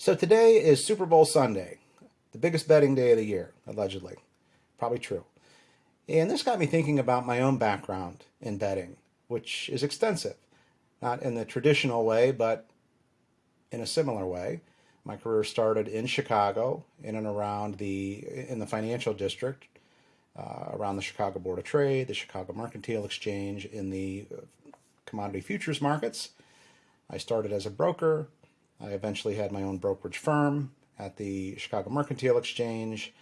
So today is Super Bowl Sunday, the biggest betting day of the year, allegedly. Probably true. And this got me thinking about my own background in betting, which is extensive. Not in the traditional way, but in a similar way. My career started in Chicago, in and around the in the financial district, uh, around the Chicago Board of Trade, the Chicago Mercantile Exchange, in the uh, commodity futures markets. I started as a broker, I eventually had my own brokerage firm at the Chicago Mercantile Exchange.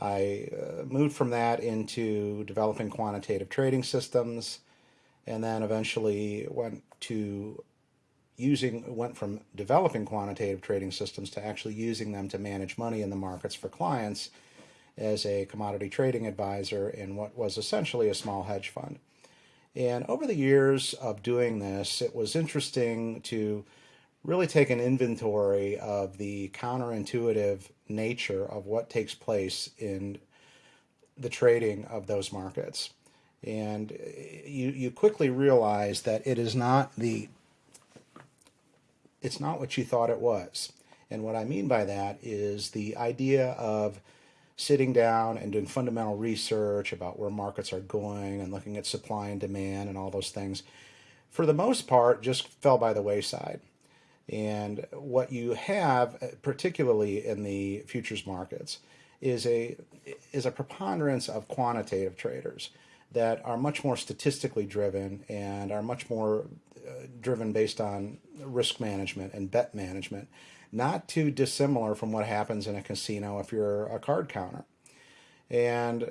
I uh, moved from that into developing quantitative trading systems and then eventually went to using went from developing quantitative trading systems to actually using them to manage money in the markets for clients as a commodity trading advisor in what was essentially a small hedge fund. And over the years of doing this, it was interesting to really take an inventory of the counterintuitive nature of what takes place in the trading of those markets. And uh, you, you quickly realize that it is not the it's not what you thought it was. And what I mean by that is the idea of sitting down and doing fundamental research about where markets are going and looking at supply and demand and all those things, for the most part, just fell by the wayside. And what you have, uh, particularly in the futures markets, is a is a preponderance of quantitative traders that are much more statistically driven and are much more uh, driven based on risk management and bet management, not too dissimilar from what happens in a casino if you're a card counter. And uh,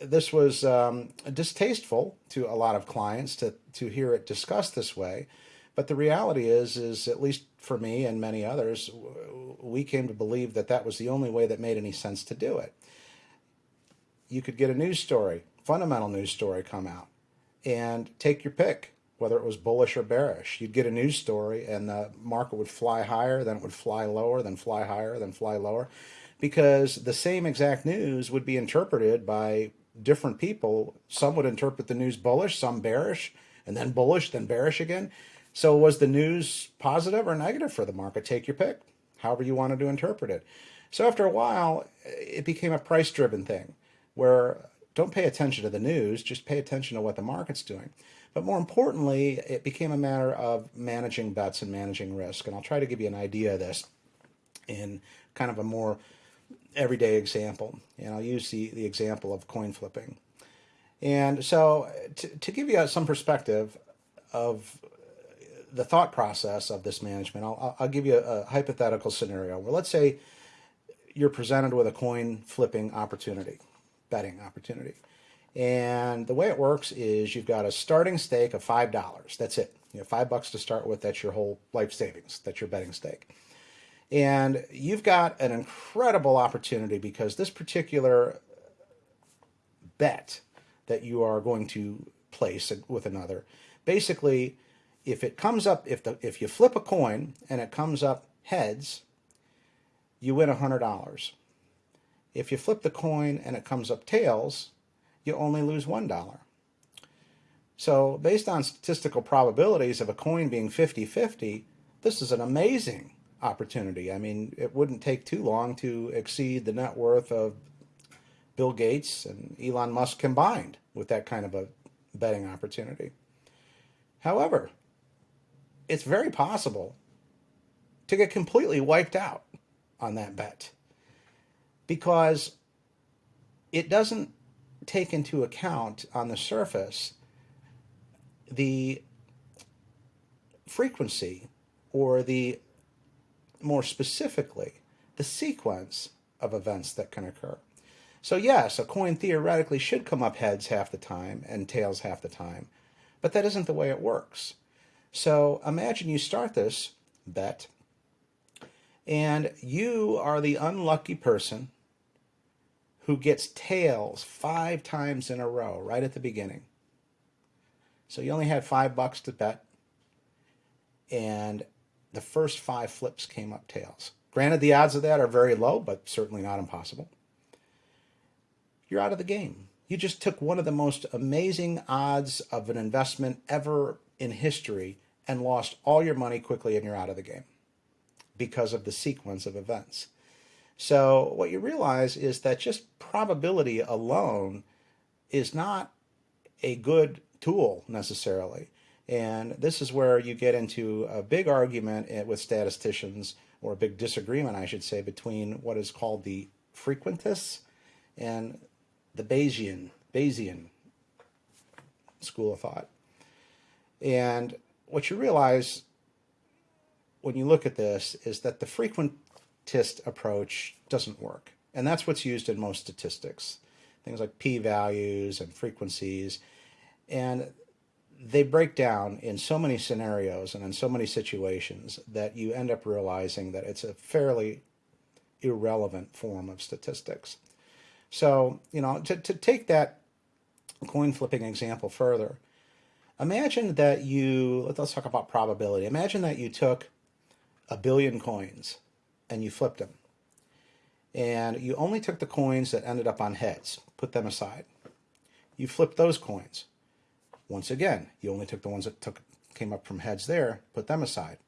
this was um, distasteful to a lot of clients to, to hear it discussed this way but the reality is, is at least for me and many others, we came to believe that that was the only way that made any sense to do it. You could get a news story, fundamental news story come out, and take your pick, whether it was bullish or bearish. You'd get a news story and the market would fly higher, then it would fly lower, then fly higher, then fly lower, because the same exact news would be interpreted by different people. Some would interpret the news bullish, some bearish, and then bullish, then bearish again. So was the news positive or negative for the market? Take your pick, however you wanted to interpret it. So after a while, it became a price driven thing where don't pay attention to the news, just pay attention to what the market's doing. But more importantly, it became a matter of managing bets and managing risk. And I'll try to give you an idea of this in kind of a more everyday example. And I'll use the, the example of coin flipping. And so to, to give you some perspective of the thought process of this management, I'll, I'll give you a, hypothetical scenario where let's say you're presented with a coin flipping opportunity, betting opportunity. And the way it works is you've got a starting stake of $5. That's it. You have five bucks to start with. That's your whole life savings. That's your betting stake. And you've got an incredible opportunity because this particular bet that you are going to place with another basically if it comes up, if the if you flip a coin and it comes up heads, you win $100. If you flip the coin and it comes up tails, you only lose $1. So based on statistical probabilities of a coin being 50-50, this is an amazing opportunity. I mean, it wouldn't take too long to exceed the net worth of Bill Gates and Elon Musk combined with that kind of a betting opportunity. However, it's very possible to get completely wiped out on that bet because it doesn't take into account on the surface the frequency or the more specifically the sequence of events that can occur. So yes, a coin theoretically should come up heads half the time and tails half the time, but that isn't the way it works. So imagine you start this bet and you are the unlucky person who gets tails five times in a row right at the beginning. So you only had five bucks to bet and the first five flips came up tails. Granted, the odds of that are very low, but certainly not impossible. You're out of the game. You just took one of the most amazing odds of an investment ever in history and lost all your money quickly and you're out of the game. because of the sequence of events. So what you realize is that just probability alone is not a good tool necessarily. And this is where you get into a big argument eh, with statisticians, or a big disagreement, I should say, between what is called the frequentists and the Bayesian, Bayesian school of thought. And what you realize when you look at this is that the frequentist approach doesn't work. And that's what's used in most statistics. Things like p-values and frequencies. And they break down in so many scenarios and in so many situations that you end up realizing that it's a fairly irrelevant form of statistics. So, you know, to, to take that coin flipping example further, imagine that you, let's talk about probability. Imagine that you took a billion coins and you flipped them. And you only took the coins that ended up on heads, put them aside. You flipped those coins. Once again, you only took the ones that took came up from heads there, put them aside.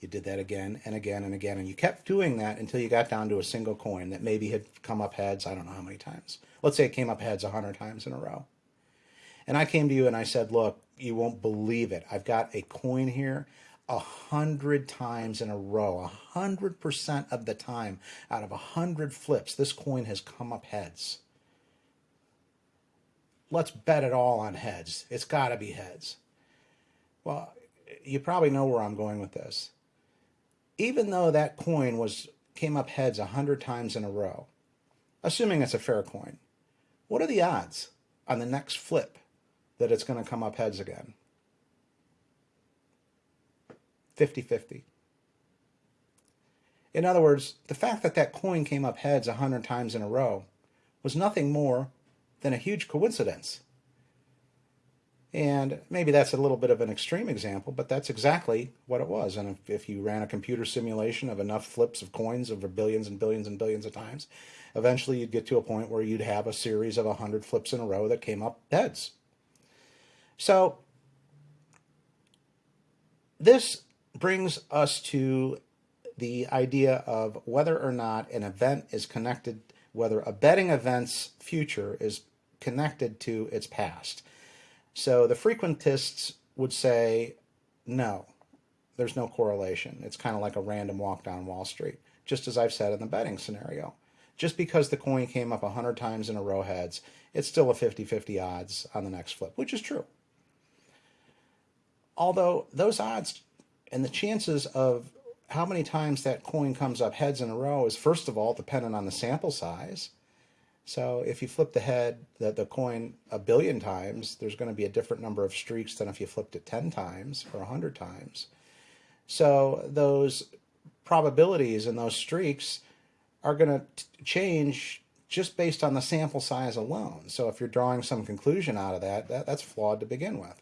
You did that again and again and again, and you kept doing that until you got down to a single coin that maybe had come up heads, I don't know how many times. Let's say it came up heads 100 times in a row. And I came to you and I said, look, you won't believe it. I've got a coin here a hundred times in a row, a hundred percent of the time out of a hundred flips, this coin has come up heads. Let's bet it all on heads. It's got to be heads. Well, you probably know where I'm going with this even though that coin was came up heads a hundred times in a row, assuming it's a fair coin, what are the odds on the next flip that it's going to come up heads again? 50-50. In other words, the fact that that coin came up heads a hundred times in a row was nothing more than a huge coincidence. And maybe that's a little bit of an extreme example, but that's exactly what it was. And if, if, you ran a computer simulation of enough flips of coins over billions and billions and billions of times, eventually you'd get to a point where you'd have a series of 100 flips in a row that came up heads. So this brings us to the idea of whether or not an event is connected, whether a betting event's future is connected to its past. So the frequentists would say, no, there's no correlation. It's kind of like a random walk down Wall Street, just as I've said in the betting scenario. Just because the coin came up 100 times in a row heads, it's still a 50-50 odds on the next flip, which is true. Although those odds and the chances of how many times that coin comes up heads in a row is first of all dependent on the sample size so if you flip the head, the, the coin a billion times, there's going to be a different number of streaks than if you flipped it 10 times or 100 times. So those probabilities and those streaks are going to change just based on the sample size alone. So if you're drawing some conclusion out of that, that, that's flawed to begin with.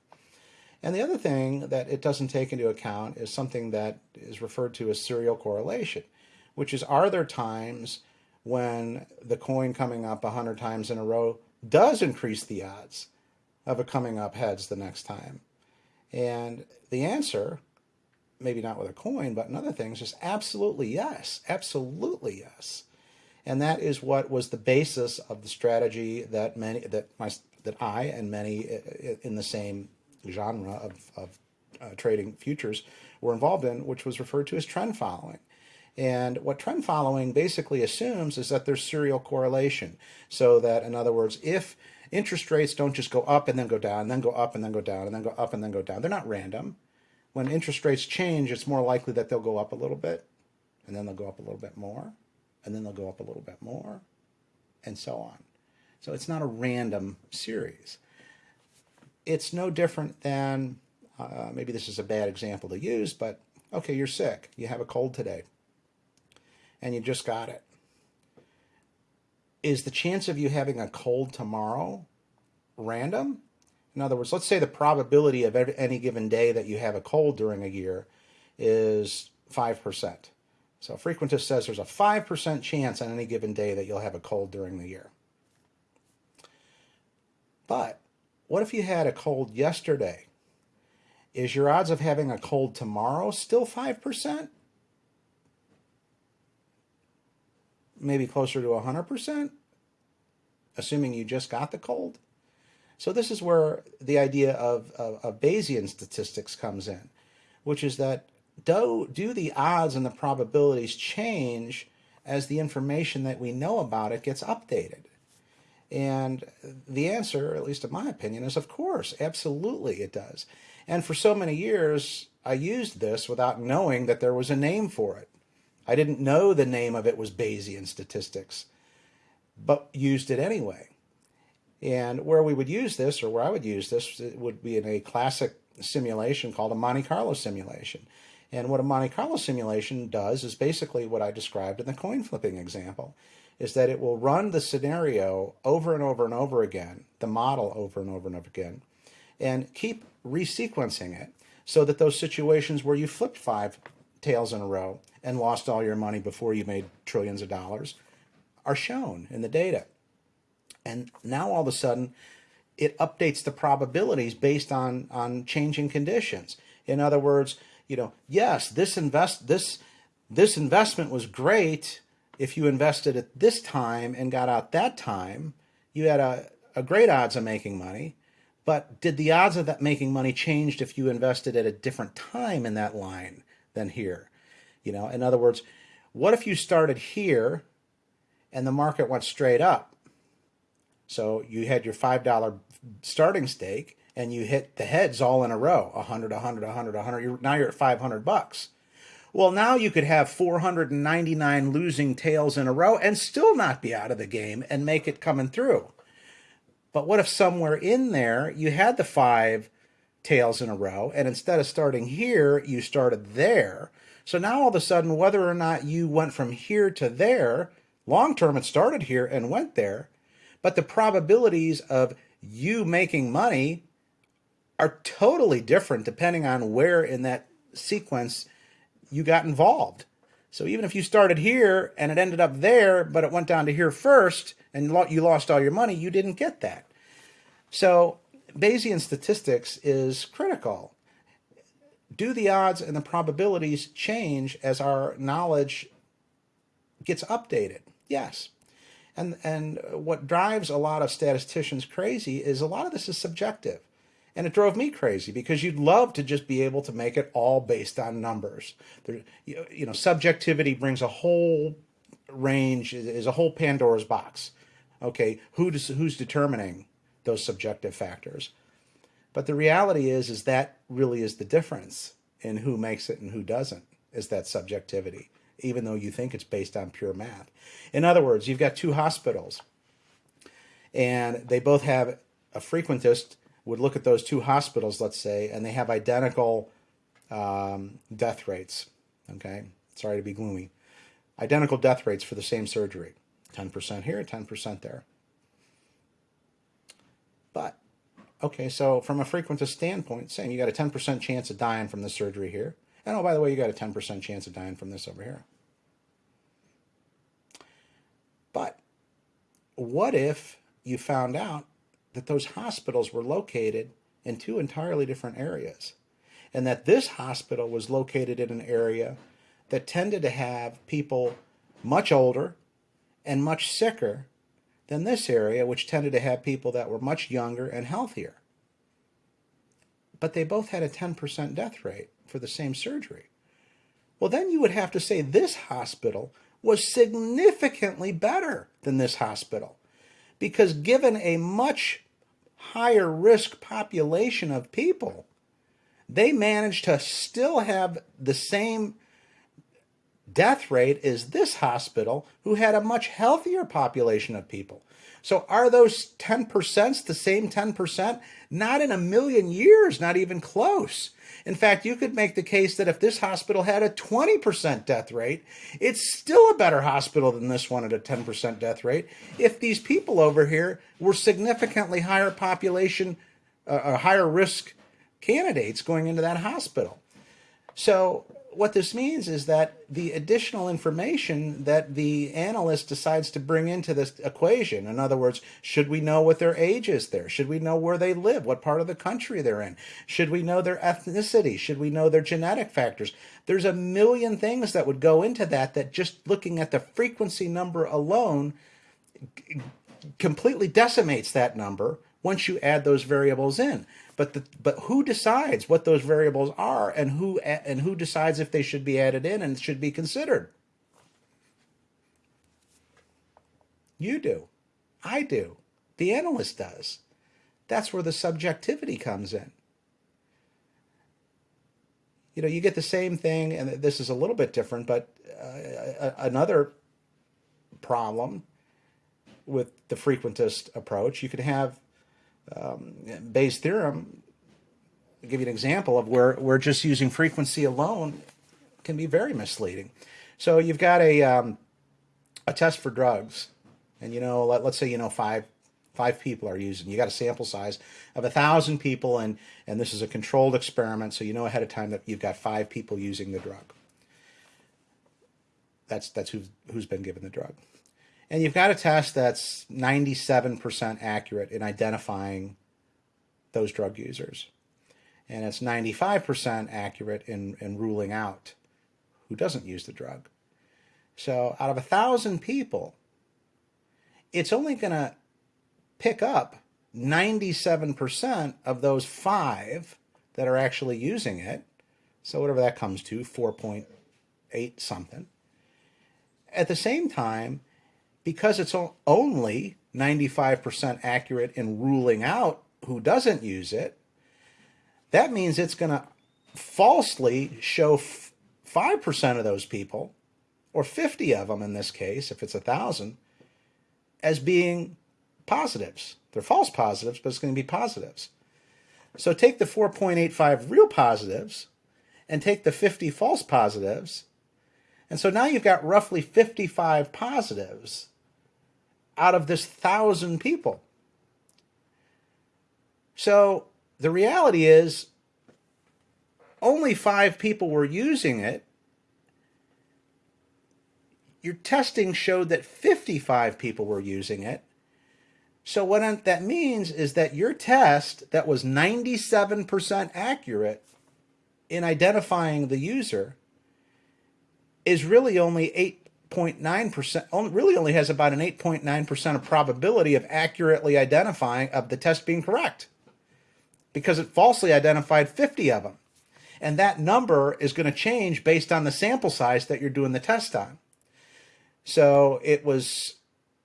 And the other thing that it doesn't take into account is something that is referred to as serial correlation, which is are there times when the coin coming up 100 times in a row does increase the odds of it coming up heads the next time? And the answer, maybe not with a coin, but in other things, is absolutely yes. Absolutely yes. And that is what was the basis of the strategy that many that my that I and many in the same genre of, of uh, trading futures were involved in, which was referred to as trend following. And what trend following basically assumes is that there's serial correlation. So that, in other words, if interest rates don't just go up and then go down, then go up and then go down, and then go up and then go down, they're not random. When interest rates change, it's more likely that they'll go up a little bit, and then they'll go up a little bit more, and then they'll go up a little bit more, and so on. So it's not a random series. It's no different than, uh, maybe this is a bad example to use, but okay, you're sick. You have a cold today and you just got it. Is the chance of you having a cold tomorrow random? In other words, let's say the probability of any given day that you have a cold during a year is 5%. So Frequentist says there's a 5% chance on any given day that you'll have a cold during the year. But what if you had a cold yesterday? Is your odds of having a cold tomorrow still 5%? maybe closer to 100%, assuming you just got the cold. So this is where the idea of, of, of Bayesian statistics comes in, which is that do, do the odds and the probabilities change as the information that we know about it gets updated? And the answer, at least in my opinion, is of course, absolutely it does. And for so many years, I used this without knowing that there was a name for it. I didn't know the name of it was Bayesian statistics, but used it anyway. And where we would use this, or where I would use this, it would be in a classic simulation called a Monte Carlo simulation. And what a Monte Carlo simulation does is basically what I described in the coin flipping example, is that it will run the scenario over and over and over again, the model over and over and over again, and keep resequencing it so that those situations where you flipped five tails in a row and lost all your money before you made trillions of dollars are shown in the data. And now all of a sudden, it updates the probabilities based on, on changing conditions. In other words, you know, yes, this invest this this investment was great if you invested at this time and got out that time. You had a, a great odds of making money. But did the odds of that making money changed if you invested at a different time in that line than here? You know, in other words, what if you started here and the market went straight up? So you had your $5 starting stake and you hit the heads all in a row 100 100 100 100 now you're at 500 bucks well now you could have 499 losing tails in a row and still not be out of the game and make it coming through. But what if somewhere in there you had the five tails in a row and instead of starting here you started there? So now all of a sudden whether or not you went from here to there long term it started here and went there but the probabilities of you making money are totally different depending on where in that sequence you got involved. So even if you started here and it ended up there, but it went down to here first and you lost all your money, you didn't get that. So Bayesian statistics is critical. Do the odds and the probabilities change as our knowledge gets updated? Yes. And, and what drives a lot of statisticians crazy is a lot of this is subjective. And it drove me crazy because you'd love to just be able to make it all based on numbers. There, you know, subjectivity brings a whole range, is a whole Pandora's box. Okay, who does, who's determining those subjective factors? But the reality is, is that really is the difference in who makes it and who doesn't, is that subjectivity even though you think it's based on pure math. In other words, you've got two hospitals, and they both have a frequentist would look at those two hospitals, let's say, and they have identical um, death rates. Okay, sorry to be gloomy. Identical death rates for the same surgery 10% here, 10% there. But, okay, so from a frequentist standpoint, saying you got a 10% chance of dying from the surgery here, and oh, by the way, you got a 10% chance of dying from this over here. But what if you found out that those hospitals were located in two entirely different areas? And that this hospital was located in an area that tended to have people much older and much sicker than this area, which tended to have people that were much younger and healthier. But they both had a 10% death rate for the same surgery. Well, then you would have to say this hospital was significantly better than this hospital because given a much higher risk population of people, they managed to still have the same death rate is this hospital who had a much healthier population of people. So are those 10% the same 10%? Not in a million years, not even close. In fact, you could make the case that if this hospital had a 20% death rate, it's still a better hospital than this one at a 10% death rate if these people over here were significantly higher population, uh, higher risk candidates going into that hospital. So what this means is that the additional information that the analyst decides to bring into this equation, in other words, should we know what their age is there? Should we know where they live? What part of the country they're in? Should we know their ethnicity? Should we know their genetic factors? There's a million things that would go into that, that just looking at the frequency number alone completely decimates that number once you add those variables in. But the, but who decides what those variables are and who and who decides if they should be added in and should be considered? You do. I do. The analyst does. That's where the subjectivity comes in. You know, you get the same thing, and this is a little bit different, but uh, another problem with the frequentist approach, you could have um, Bayes' theorem, I'll give you an example of where, where just using frequency alone can be very misleading. So you've got a, um, a test for drugs, and you know, let, let's say you know five five people are using. You got a sample size of a thousand people, and and this is a controlled experiment, so you know ahead of time that you've got five people using the drug. That's that's who's who's been given the drug. And you've got a test that's 97% accurate in identifying those drug users. And it's 95% accurate in, in ruling out who doesn't use the drug. So out of a thousand people, it's only going to pick up 97% of those five that are actually using it. So whatever that comes to, 4.8 something. At the same time, because it's only 95% accurate in ruling out who doesn't use it, that means it's going to falsely show 5% of those people, or 50 of them in this case, if it's a 1,000, as being positives. They're false positives, but it's going to be positives. So take the 4.85 real positives and take the 50 false positives. And so now you've got roughly 55 positives out of this thousand people. So the reality is only five people were using it. Your testing showed that 55 people were using it. So what that means is that your test that was 97% accurate in identifying the user is really only 8 8.9%, really only has about an 8.9% of probability of accurately identifying of the test being correct because it falsely identified 50 of them. And that number is going to change based on the sample size that you're doing the test on. So it was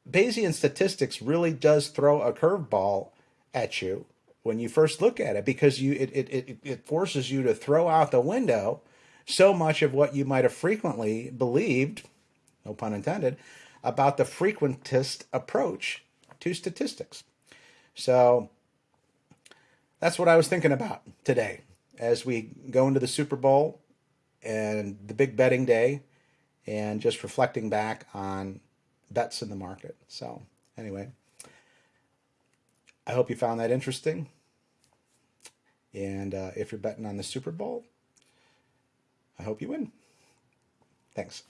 Bayesian statistics really does throw a curveball at you when you first look at it because you it, it, it forces you to throw out the window so much of what you might have frequently believed no pun intended, about the frequentist approach to statistics. So that's what I was thinking about today as we go into the Super Bowl and the big betting day and just reflecting back on bets in the market. So, anyway, I hope you found that interesting. And uh, if you're betting on the Super Bowl, I hope you win. Thanks.